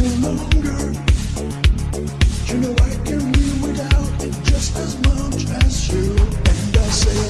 You know I can live without it just as much as you. And I say